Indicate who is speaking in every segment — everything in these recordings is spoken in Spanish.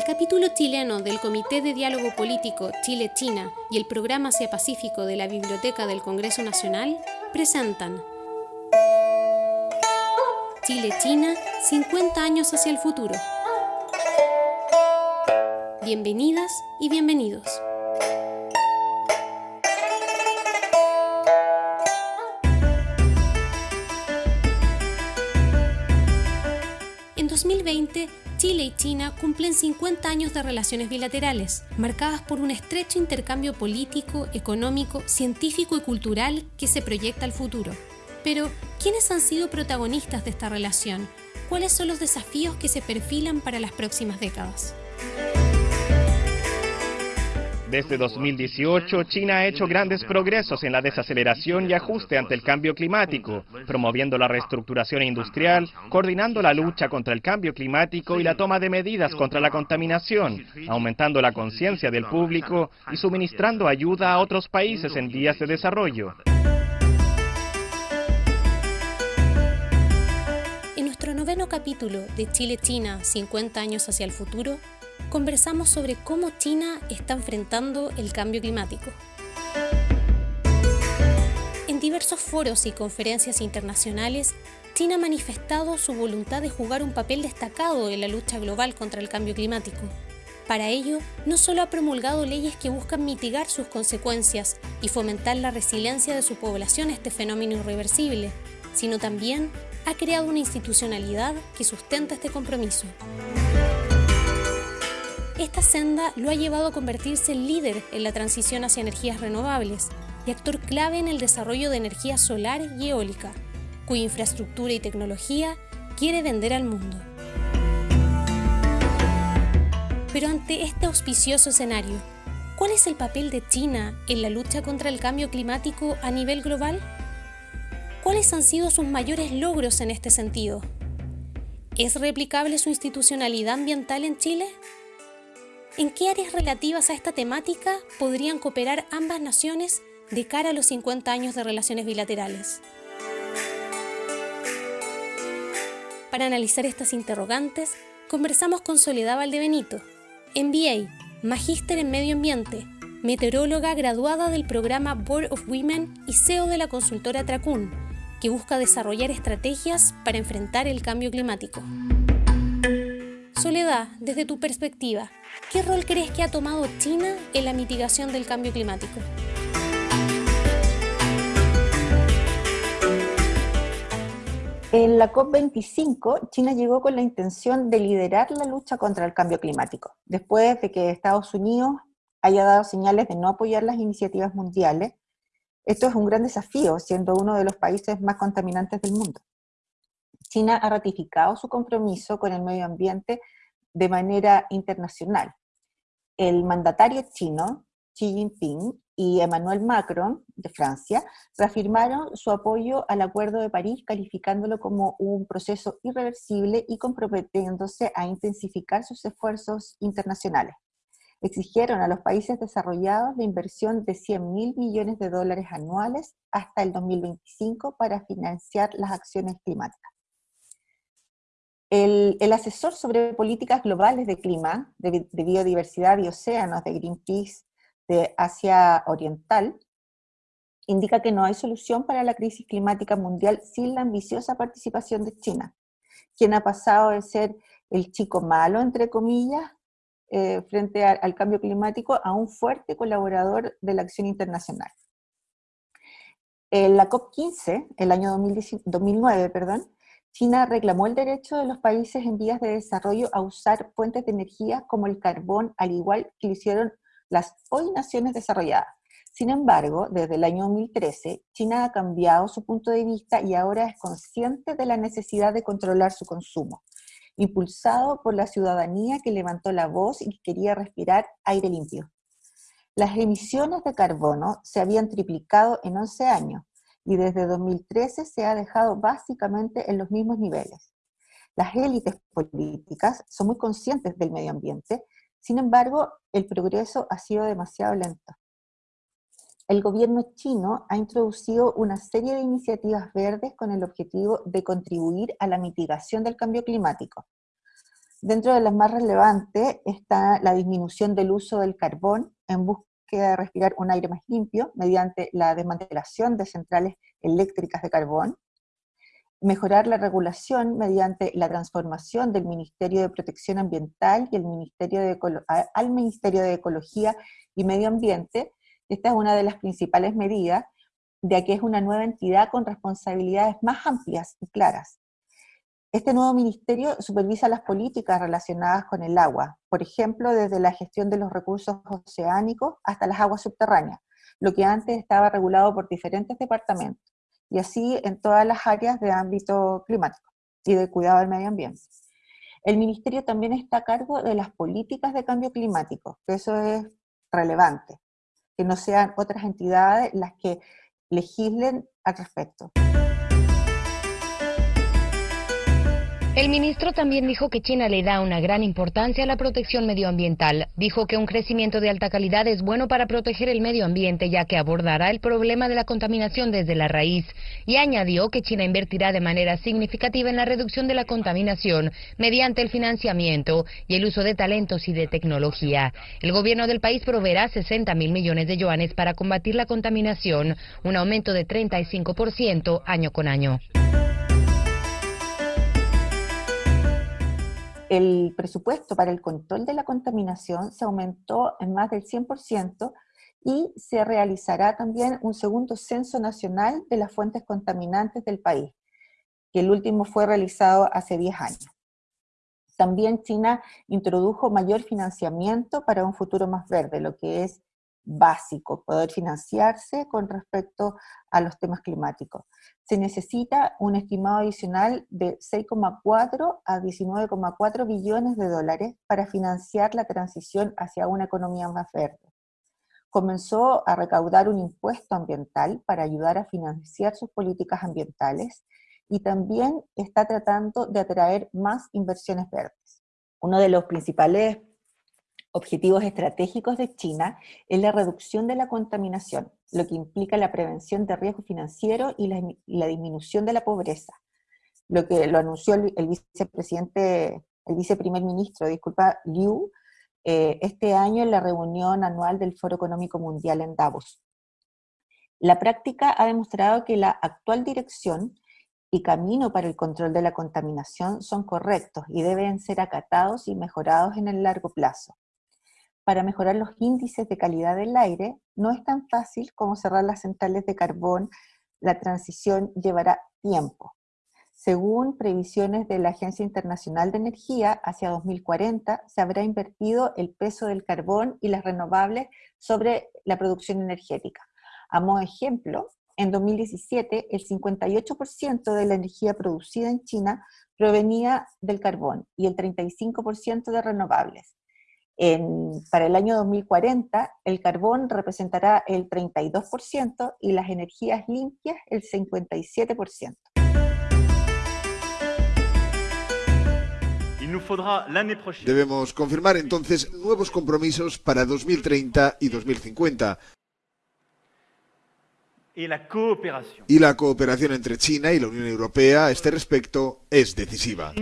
Speaker 1: El capítulo chileno del Comité de Diálogo Político Chile-China y el Programa Asia-Pacífico de la Biblioteca del Congreso Nacional presentan Chile-China, 50 años hacia el futuro. Bienvenidas y bienvenidos. En 2020, Chile y China cumplen 50 años de relaciones bilaterales, marcadas por un estrecho intercambio político, económico, científico y cultural que se proyecta al futuro. Pero, ¿quiénes han sido protagonistas de esta relación? ¿Cuáles son los desafíos que se perfilan para las próximas décadas?
Speaker 2: Desde 2018, China ha hecho grandes progresos en la desaceleración y ajuste ante el cambio climático, promoviendo la reestructuración industrial, coordinando la lucha contra el cambio climático y la toma de medidas contra la contaminación, aumentando la conciencia del público y suministrando ayuda a otros países en vías de desarrollo.
Speaker 1: En nuestro noveno capítulo de Chile-China, 50 años hacia el futuro, conversamos sobre cómo China está enfrentando el cambio climático. En diversos foros y conferencias internacionales, China ha manifestado su voluntad de jugar un papel destacado en la lucha global contra el cambio climático. Para ello, no solo ha promulgado leyes que buscan mitigar sus consecuencias y fomentar la resiliencia de su población a este fenómeno irreversible, sino también ha creado una institucionalidad que sustenta este compromiso. Esta senda lo ha llevado a convertirse en líder en la transición hacia energías renovables y actor clave en el desarrollo de energía solar y eólica, cuya infraestructura y tecnología quiere vender al mundo. Pero ante este auspicioso escenario, ¿cuál es el papel de China en la lucha contra el cambio climático a nivel global? ¿Cuáles han sido sus mayores logros en este sentido? ¿Es replicable su institucionalidad ambiental en Chile? ¿En qué áreas relativas a esta temática podrían cooperar ambas naciones de cara a los 50 años de relaciones bilaterales? Para analizar estas interrogantes, conversamos con Soledad Valdebenito, MBA, magíster en medio ambiente, meteoróloga graduada del programa Board of Women y CEO de la consultora Tracun, que busca desarrollar estrategias para enfrentar el cambio climático. Desde tu perspectiva, ¿qué rol crees que ha tomado China en la mitigación del cambio climático?
Speaker 3: En la COP25, China llegó con la intención de liderar la lucha contra el cambio climático, después de que Estados Unidos haya dado señales de no apoyar las iniciativas mundiales. Esto es un gran desafío, siendo uno de los países más contaminantes del mundo. China ha ratificado su compromiso con el medio ambiente de manera internacional. El mandatario chino, Xi Jinping, y Emmanuel Macron, de Francia, reafirmaron su apoyo al Acuerdo de París, calificándolo como un proceso irreversible y comprometiéndose a intensificar sus esfuerzos internacionales. Exigieron a los países desarrollados la inversión de 100 mil millones de dólares anuales hasta el 2025 para financiar las acciones climáticas. El, asesor sobre políticas globales de clima, de, biodiversidad y océanos de Greenpeace de Asia Oriental, indica que no hay solución para la crisis climática mundial sin la ambiciosa participación de China, quien ha pasado de ser el chico malo, entre comillas, eh, frente al cambio climático, a un fuerte colaborador de la acción internacional. En la COP15, el año 2009, perdón, China reclamó el derecho de los países en vías de desarrollo a usar fuentes de energía como el carbón, al igual que lo hicieron las hoy naciones desarrolladas. Sin embargo, desde el año 2013, China ha cambiado su punto de vista y ahora es consciente de la necesidad de controlar su consumo, impulsado por la ciudadanía que levantó la voz y quería respirar aire limpio. Las emisiones de carbono se habían triplicado en 11 años, y desde 2013 se ha dejado básicamente en los mismos niveles. Las élites políticas son muy conscientes del medio ambiente, sin embargo, el progreso ha sido demasiado lento. El gobierno chino ha introducido una serie de iniciativas verdes con el objetivo de contribuir a la mitigación del cambio climático. Dentro de las más relevantes está la disminución del uso del carbón en búsqueda de respirar un aire más limpio mediante la desmantelación de centrales eléctricas de carbón, mejorar la regulación mediante la transformación del Ministerio de Protección Ambiental y el Ministerio de al Ministerio de Ecología y Medio Ambiente. Esta es una de las principales medidas, ya que es una nueva entidad con responsabilidades más amplias y claras. Este nuevo ministerio supervisa las políticas relacionadas con el agua, por ejemplo, desde la gestión de los recursos oceánicos hasta las aguas subterráneas, lo que antes estaba regulado por diferentes departamentos, y así en todas las áreas de ámbito climático y de cuidado del medio ambiente. El ministerio también está a cargo de las políticas de cambio climático, que eso es relevante, que no sean otras entidades las que legislen al respecto.
Speaker 4: El ministro también dijo que China le da una gran importancia a la protección medioambiental. Dijo que un crecimiento de alta calidad es bueno para proteger el medio ambiente ya que abordará el problema de la contaminación desde la raíz. Y añadió que China invertirá de manera significativa en la reducción de la contaminación mediante el financiamiento y el uso de talentos y de tecnología. El gobierno del país proveerá 60 mil millones de yuanes para combatir la contaminación, un aumento de 35% año con año.
Speaker 3: El presupuesto para el control de la contaminación se aumentó en más del 100% y se realizará también un segundo censo nacional de las fuentes contaminantes del país, que el último fue realizado hace 10 años. También China introdujo mayor financiamiento para un futuro más verde, lo que es básico, poder financiarse con respecto a los temas climáticos. Se necesita un estimado adicional de 6,4 a 19,4 billones de dólares para financiar la transición hacia una economía más verde. Comenzó a recaudar un impuesto ambiental para ayudar a financiar sus políticas ambientales y también está tratando de atraer más inversiones verdes. Uno de los principales objetivos estratégicos de China es la reducción de la contaminación, lo que implica la prevención de riesgo financiero y la, disminución de la pobreza. Lo que lo anunció el, vicepresidente, el viceprimer ministro, disculpa, Liu, eh, este año en la reunión anual del Foro Económico Mundial en Davos. La práctica ha demostrado que la actual dirección y camino para el control de la contaminación son correctos y deben ser acatados y mejorados en el largo plazo para mejorar los índices de calidad del aire, no es tan fácil como cerrar las centrales de carbón, la transición llevará tiempo. Según previsiones de la Agencia Internacional de Energía, hacia 2040 se habrá invertido el peso del carbón y las renovables sobre la producción energética. A modo de ejemplo, en 2017 el 58% de la energía producida en China provenía del carbón y el 35% de renovables para el año 2040, el carbón representará el 32% y las energías limpias el 57%.
Speaker 5: Debemos confirmar entonces nuevos compromisos para 2030 y 2050. Y la cooperación entre China y la Unión Europea a este respecto es decisiva.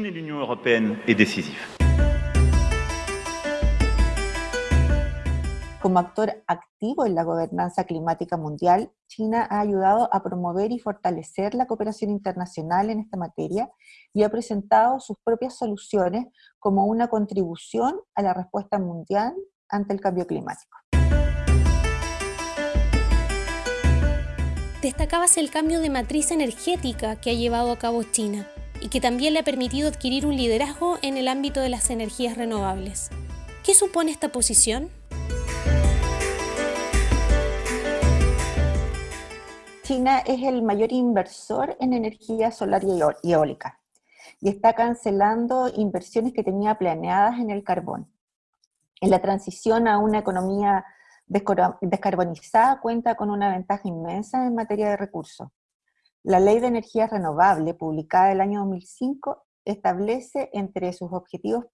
Speaker 3: Como actor activo en la gobernanza climática mundial, China ha ayudado a promover y fortalecer la cooperación internacional en esta materia y ha presentado sus propias soluciones como una contribución a la respuesta mundial ante el cambio climático.
Speaker 1: Destacabas el cambio de matriz energética que ha llevado a cabo China y que también le ha permitido adquirir un liderazgo en el ámbito de las energías renovables. ¿Qué supone esta posición?
Speaker 3: China es el mayor inversor en energía solar y eólica y está cancelando inversiones que tenía planeadas en el carbón. En la transición a una economía descarbonizada cuenta con una ventaja inmensa en materia de recursos. La Ley de Energía Renovable, publicada el año 2005, establece entre sus objetivos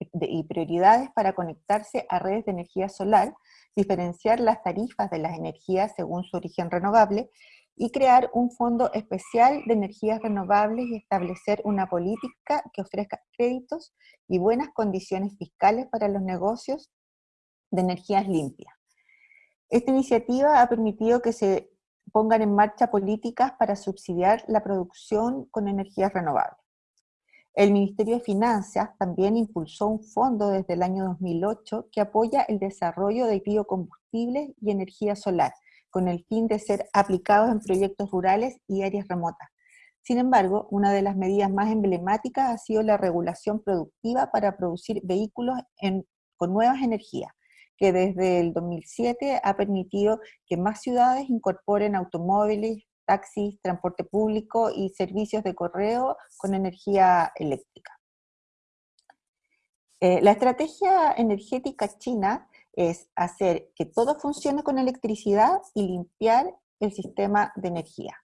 Speaker 3: y prioridades para conectarse a redes de energía solar diferenciar las tarifas de las energías según su origen renovable y crear un fondo especial de energías renovables y establecer una política que ofrezca créditos y buenas condiciones fiscales para los negocios de energías limpias. Esta iniciativa ha permitido que se pongan en marcha políticas para subsidiar la producción con energías renovables. El Ministerio de Finanzas también impulsó un fondo desde el año 2008 que apoya el desarrollo de biocombustibles y energía solar, con el fin de ser aplicados en proyectos rurales y áreas remotas. Sin embargo, una de las medidas más emblemáticas ha sido la regulación productiva para producir vehículos con nuevas energías, que desde el 2007 ha permitido que más ciudades incorporen automóviles, taxis, transporte público y servicios de correo con energía eléctrica. Eh, la estrategia energética china es hacer que todo funcione con electricidad y limpiar el sistema de energía.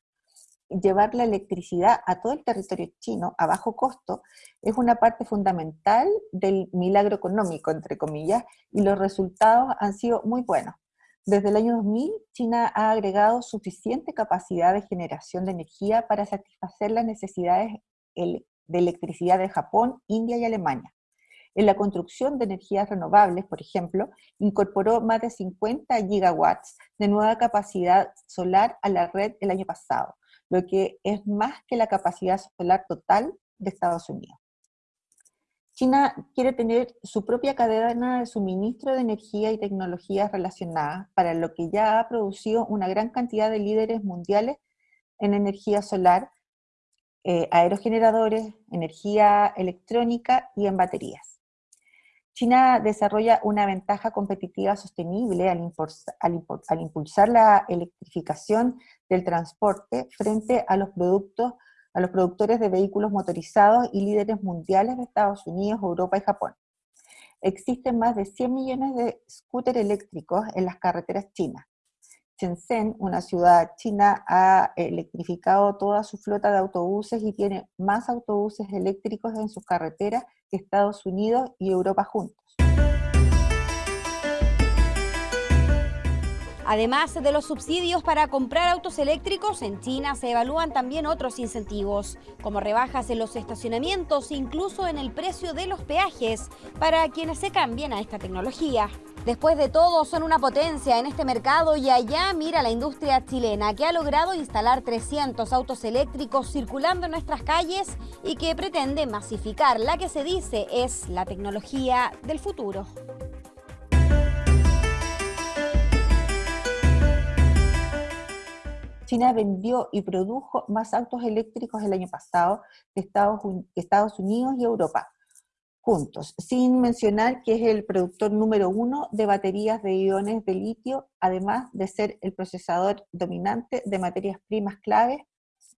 Speaker 3: Llevar la electricidad a todo el territorio chino a bajo costo es una parte fundamental del milagro económico, entre comillas, y los resultados han sido muy buenos. Desde el año 2000, China ha agregado suficiente capacidad de generación de energía para satisfacer las necesidades de electricidad de Japón, India y Alemania. En la construcción de energías renovables, por ejemplo, incorporó más de 50 gigawatts de nueva capacidad solar a la red el año pasado, lo que es más que la capacidad solar total de Estados Unidos. China quiere tener su propia cadena de suministro de energía y tecnologías relacionadas, para lo que ya ha producido una gran cantidad de líderes mundiales en energía solar, eh, aerogeneradores, energía electrónica y en baterías. China desarrolla una ventaja competitiva sostenible al, al impulsar la electrificación del transporte frente a los productos a los productores de vehículos motorizados y líderes mundiales de Estados Unidos, Europa y Japón. Existen más de 100 millones de scooters eléctricos en las carreteras chinas. Shenzhen, una ciudad china, ha electrificado toda su flota de autobuses y tiene más autobuses eléctricos en sus carreteras que Estados Unidos y Europa juntos.
Speaker 6: Además de los subsidios para comprar autos eléctricos, en China se evalúan también otros incentivos, como rebajas en los estacionamientos, incluso en el precio de los peajes, para quienes se cambien a esta tecnología. Después de todo, son una potencia en este mercado y allá mira la industria chilena, que ha logrado instalar 300 autos eléctricos circulando en nuestras calles y que pretende masificar la que se dice es la tecnología del futuro.
Speaker 3: China vendió y produjo más autos eléctricos el año pasado que Estados, Unidos y Europa, juntos, sin mencionar que es el productor número uno de baterías de iones de litio, además de ser el procesador dominante de materias primas claves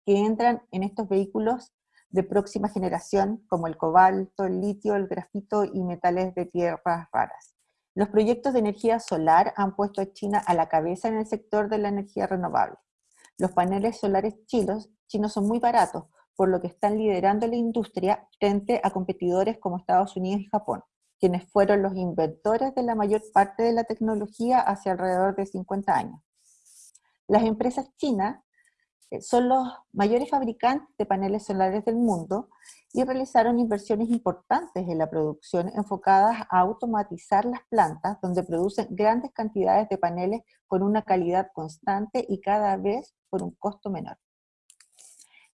Speaker 3: que entran en estos vehículos de próxima generación, como el cobalto, el litio, el grafito y metales de tierras raras. Los proyectos de energía solar han puesto a China a la cabeza en el sector de la energía renovable. Los paneles solares chinos, son muy baratos, por lo que están liderando la industria frente a competidores como Estados Unidos y Japón, quienes fueron los inventores de la mayor parte de la tecnología hace alrededor de 50 años. Las empresas chinas eh, son los mayores fabricantes de paneles solares del mundo y realizaron inversiones importantes en la producción enfocadas a automatizar las plantas donde producen grandes cantidades de paneles con una calidad constante y cada vez por un costo menor.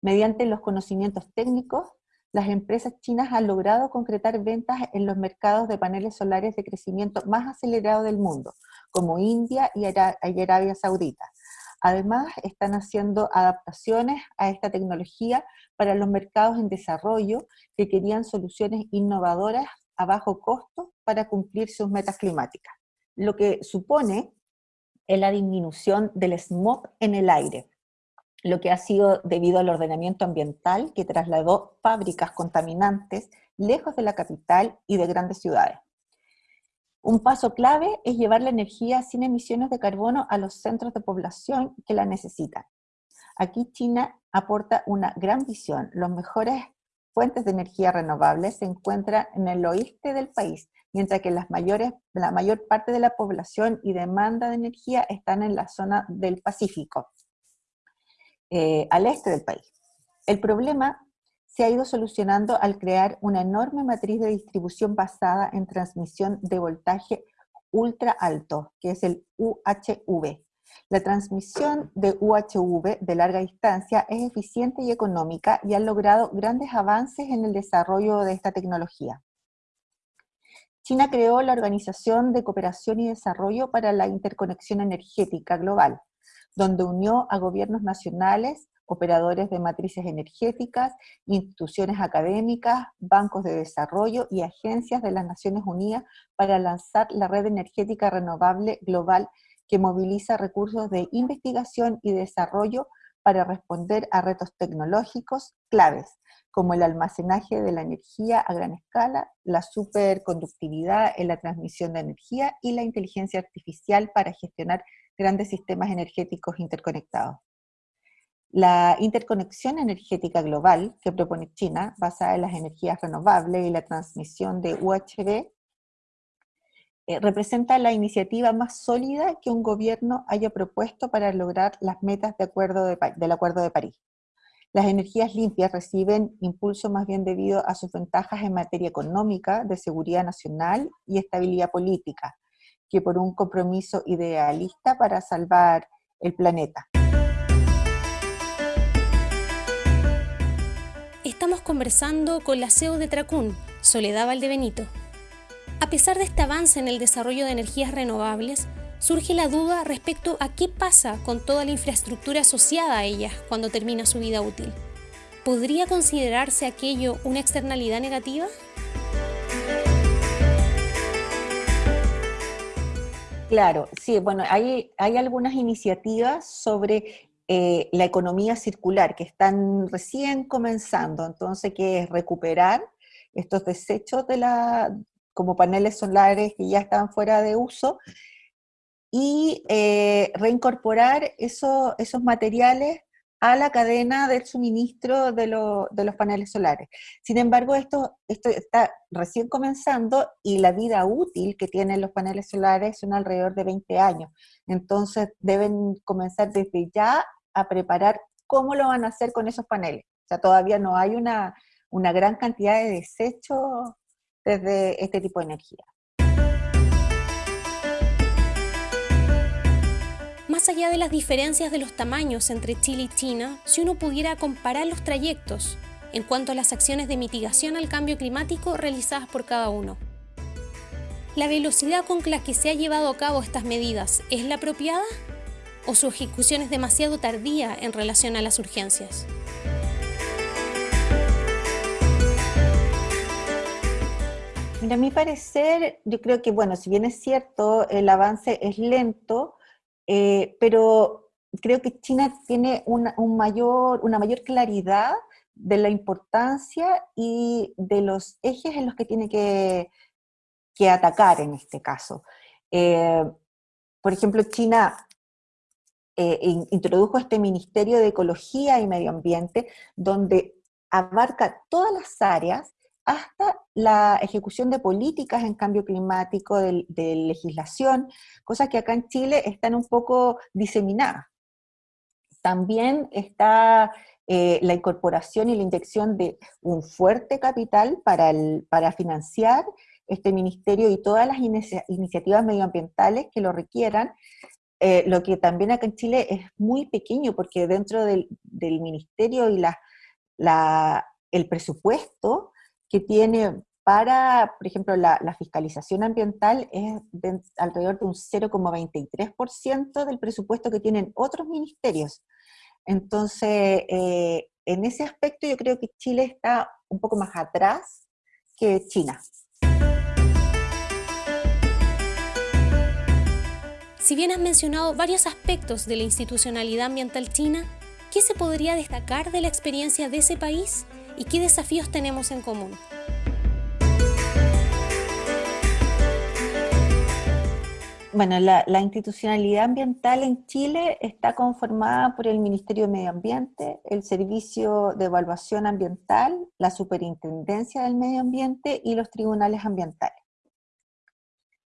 Speaker 3: Mediante los conocimientos técnicos, las empresas chinas han logrado concretar ventas en los mercados de paneles solares de crecimiento más acelerado del mundo, como India y Arabia Saudita, Además, están haciendo adaptaciones a esta tecnología para los mercados en desarrollo que querían soluciones innovadoras a bajo costo para cumplir sus metas climáticas, lo que supone la disminución del smog en el aire, lo que ha sido debido al ordenamiento ambiental que trasladó fábricas contaminantes lejos de la capital y de grandes ciudades. Un paso clave es llevar la energía sin emisiones de carbono a los centros de población que la necesitan. Aquí China aporta una gran visión. Los mejores fuentes de energía renovable se encuentran en el oeste del país, mientras que la mayor parte de la población y demanda de energía están en la zona del Pacífico. eh, al este del país. El problema se ha ido solucionando al crear una enorme matriz de distribución basada en transmisión de voltaje ultra alto, que es el UHV. La transmisión de UHV de larga distancia es eficiente y económica y han logrado grandes avances en el desarrollo de esta tecnología. China creó la Organización de Cooperación y Desarrollo para la Interconexión Energética Global, donde unió a gobiernos nacionales, operadores de matrices energéticas, instituciones académicas, bancos de desarrollo y agencias de las Naciones Unidas para lanzar la red energética renovable global que moviliza recursos de investigación y desarrollo para responder a retos tecnológicos claves, como el almacenaje de la energía a gran escala, la superconductividad en la transmisión de energía y la inteligencia artificial para gestionar grandes sistemas energéticos interconectados. La interconexión energética global que propone China, basada en las energías renovables y la transmisión de UHB, eh, representa la iniciativa más sólida que un gobierno haya propuesto para lograr las metas de acuerdo del Acuerdo de París. Las energías limpias reciben impulso más bien debido a sus ventajas en materia económica, de seguridad nacional y estabilidad política, que por un compromiso idealista para salvar el planeta.
Speaker 1: Conversando con la CEO de Tracún, Soledad Valdebenito. A pesar de este avance en el desarrollo de energías renovables, surge la duda respecto a qué pasa con toda la infraestructura asociada a ellas cuando termina su vida útil. ¿Podría considerarse aquello una externalidad negativa?
Speaker 3: Claro, sí, bueno, hay, hay algunas iniciativas sobre eh, la economía circular, que están recién comenzando, entonces que es recuperar estos desechos de la, como paneles solares que ya están fuera de uso, y eh, reincorporar esos materiales a la cadena del suministro de, de, los paneles solares. Sin embargo, esto, esto está recién comenzando y la vida útil que tienen los paneles solares son alrededor de 20 años. Entonces deben comenzar desde ya a preparar cómo lo van a hacer con esos paneles. O sea, todavía no hay una, una gran cantidad de desechos desde este tipo de energía.
Speaker 1: Más allá de las diferencias de los tamaños entre Chile y China, si uno pudiera comparar los trayectos en cuanto a las acciones de mitigación al cambio climático realizadas por cada uno. ¿La velocidad con la que se ha llevado a cabo estas medidas es la apropiada o su ejecución es demasiado tardía en relación a las urgencias?
Speaker 3: Mira, a mi parecer, yo creo que, bueno, si bien es cierto, el avance es lento, eh, pero creo que China tiene una, un mayor, una mayor claridad de la importancia y de los ejes en los que tiene que, que atacar en este caso. Eh, por ejemplo, China eh, introdujo este Ministerio de Ecología y Medio Ambiente, donde abarca todas las áreas hasta la ejecución de políticas en cambio climático, de, legislación, cosas que acá en Chile están un poco diseminadas. También está eh, la incorporación y la inyección de un fuerte capital para, para financiar este ministerio y todas las iniciativas medioambientales que lo requieran, eh, lo que también acá en Chile es muy pequeño, porque dentro del, ministerio y la, el presupuesto que tiene para, por ejemplo, la, fiscalización ambiental es alrededor de un 0,23% del presupuesto que tienen otros ministerios. Entonces, eh, en ese aspecto yo creo que Chile está un poco más atrás que China.
Speaker 1: Si bien has mencionado varios aspectos de la institucionalidad ambiental china, ¿qué se podría destacar de la experiencia de ese país y qué desafíos tenemos en común.
Speaker 3: Bueno, la, institucionalidad ambiental en Chile está conformada por el Ministerio de Medio Ambiente, el Servicio de Evaluación Ambiental, la Superintendencia del Medio Ambiente y los tribunales ambientales.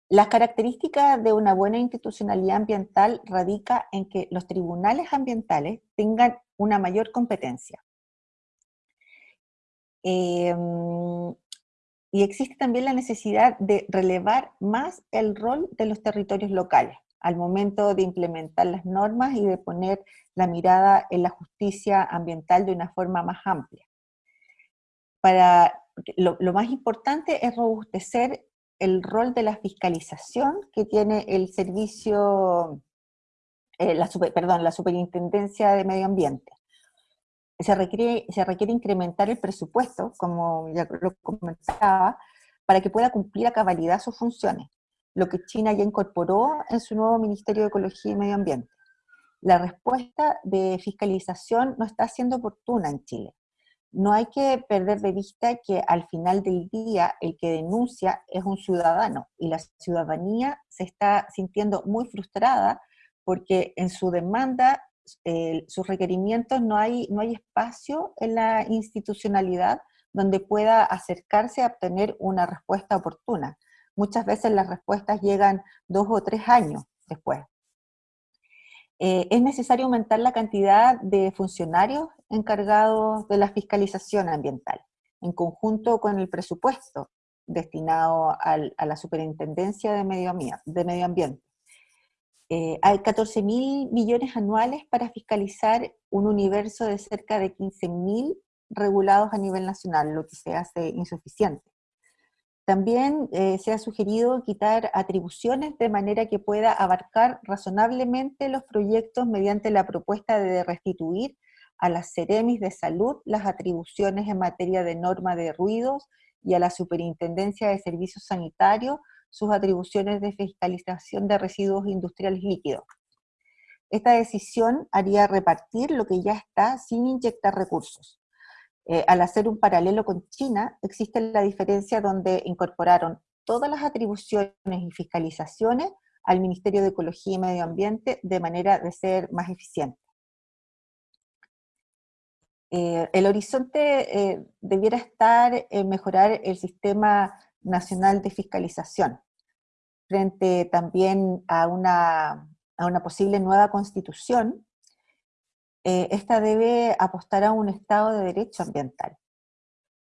Speaker 3: Las características de una buena institucionalidad ambiental radica en que los tribunales ambientales tengan una mayor competencia. Em, y existe también la necesidad de relevar más el rol de los territorios locales al momento de implementar las normas y de poner la mirada en la justicia ambiental de una forma más amplia. Para, lo, más importante es robustecer el rol de la fiscalización que tiene el servicio, eh, la perdón, la superintendencia de medio ambiente. Se requiere, se requiere incrementar el presupuesto, como ya lo comentaba, para que pueda cumplir a cabalidad sus funciones, lo que China ya incorporó en su nuevo Ministerio de Ecología y Medio Ambiente. La respuesta de fiscalización no está siendo oportuna en Chile no hay que perder de vista que al final del día el que denuncia es un ciudadano y la ciudadanía se está sintiendo muy frustrada porque en su demanda, sus requerimientos, no hay, no hay espacio en la institucionalidad donde pueda acercarse a obtener una respuesta oportuna. Muchas veces las respuestas llegan dos o tres años después. Eh, es necesario aumentar la cantidad de funcionarios encargados de la fiscalización ambiental, en conjunto con el presupuesto destinado a la Superintendencia de Medio, Ambiente. Eh, hay 14 mil millones anuales para fiscalizar un universo de cerca de 15 mil regulados a nivel nacional, lo que se hace insuficiente. También eh, se ha sugerido quitar atribuciones de manera que pueda abarcar razonablemente los proyectos mediante la propuesta de restituir a las Ceremis de Salud las atribuciones en materia de norma de ruidos y a la Superintendencia de Servicios Sanitarios sus atribuciones de fiscalización de residuos industriales líquidos. Esta decisión haría repartir lo que ya está sin inyectar recursos. Eh, al hacer un paralelo con China, existe la diferencia donde incorporaron todas las atribuciones y fiscalizaciones al Ministerio de Ecología y Medio Ambiente de manera de ser más eficiente. Eh, el horizonte eh, debiera estar en mejorar el sistema nacional de fiscalización, frente también a una, a una posible nueva constitución eh, esta debe apostar a un Estado de Derecho Ambiental.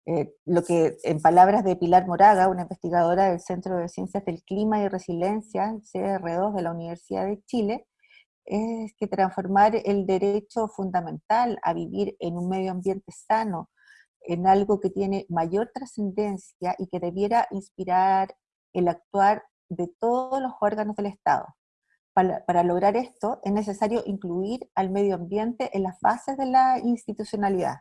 Speaker 3: Eh, lo que, en palabras de Pilar Moraga, una investigadora del Centro de Ciencias del Clima y Resiliencia, CR2 de la Universidad de Chile, es que transformar el derecho fundamental a vivir en un medio ambiente sano en algo que tiene mayor trascendencia y que debiera inspirar el actuar de todos los órganos del Estado. Para, lograr esto es necesario incluir al medio ambiente en las bases de la institucionalidad.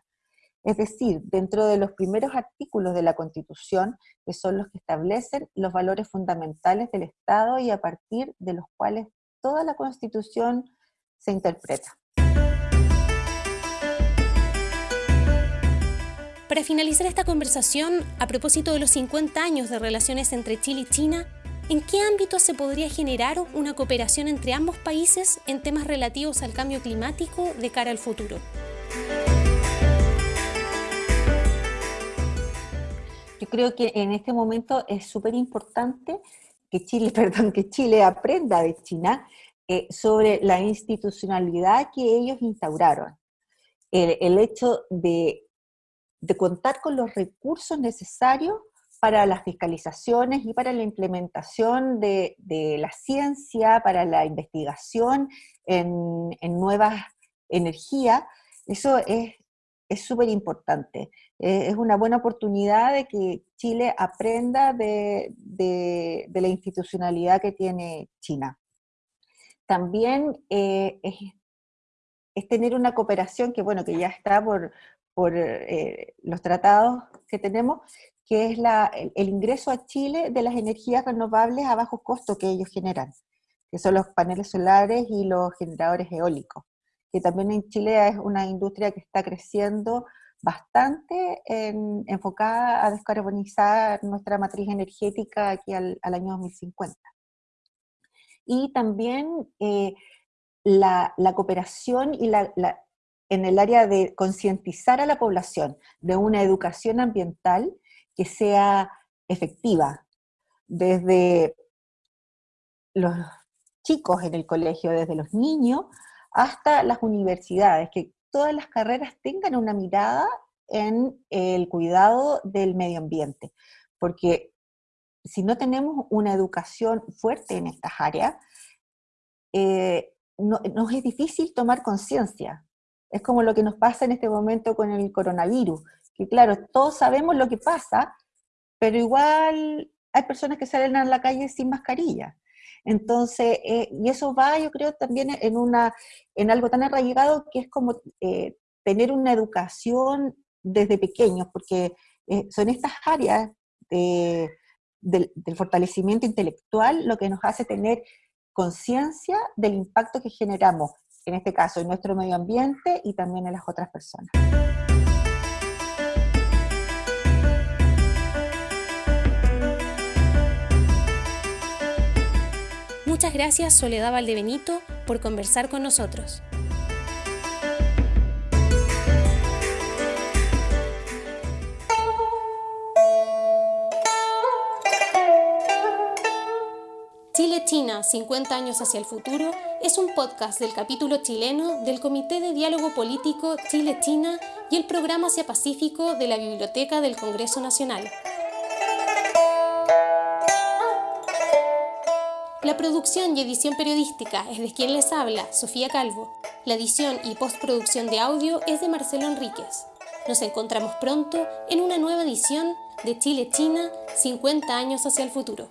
Speaker 3: Es decir, dentro de los primeros artículos de la Constitución, que son los que establecen los valores fundamentales del Estado y a partir de los cuales toda la Constitución se interpreta.
Speaker 1: Para finalizar esta conversación, a propósito de los 50 años de relaciones entre Chile y China, ¿En qué ámbito se podría generar una cooperación entre ambos países en temas relativos al cambio climático de cara al futuro?
Speaker 3: Yo creo que en este momento es súper importante que Chile, perdón, que Chile aprenda de China eh, sobre la institucionalidad que ellos instauraron. El, hecho de, de contar con los recursos necesarios para las fiscalizaciones y para la implementación de, la ciencia, para la investigación en, nuevas energías, eso es súper importante. Eh, es una buena oportunidad de que Chile aprenda de, la institucionalidad que tiene China. También eh, es, tener una cooperación que, bueno, que ya está por, eh, los tratados que tenemos, que es el, ingreso a Chile de las energías renovables a bajo costo que ellos generan, que son los paneles solares y los generadores eólicos, que también en Chile es una industria que está creciendo bastante enfocada a descarbonizar nuestra matriz energética aquí al, año 2050. Y también eh, la, cooperación y la, en el área de concientizar a la población de una educación ambiental que sea efectiva, desde los chicos en el colegio, desde los niños hasta las universidades, que todas las carreras tengan una mirada en el cuidado del medio ambiente, porque si no tenemos una educación fuerte en estas áreas, eh, nos es difícil tomar conciencia. Es como lo que nos pasa en este momento con el coronavirus, que claro, todos sabemos lo que pasa, pero igual hay personas que salen a la calle sin mascarilla. Entonces, eh, y eso va, yo creo, también en, una, en algo tan arraigado que es como eh, tener una educación desde pequeños, porque eh, son estas áreas del, del, fortalecimiento intelectual lo que nos hace tener conciencia del impacto que generamos, en este caso, en nuestro medio ambiente y también en las otras personas.
Speaker 1: Muchas gracias Soledad Valdebenito por conversar con nosotros. Chile-China, 50 años hacia el futuro, es un podcast del capítulo chileno del Comité de Diálogo Político Chile-China y el Programa Asia Pacífico de la Biblioteca del Congreso Nacional. La producción y edición periodística es de quien les habla, Sofía Calvo. La edición y postproducción de audio es de Marcelo Enríquez. Nos encontramos pronto en una nueva edición de Chile-China, 50 años hacia el futuro.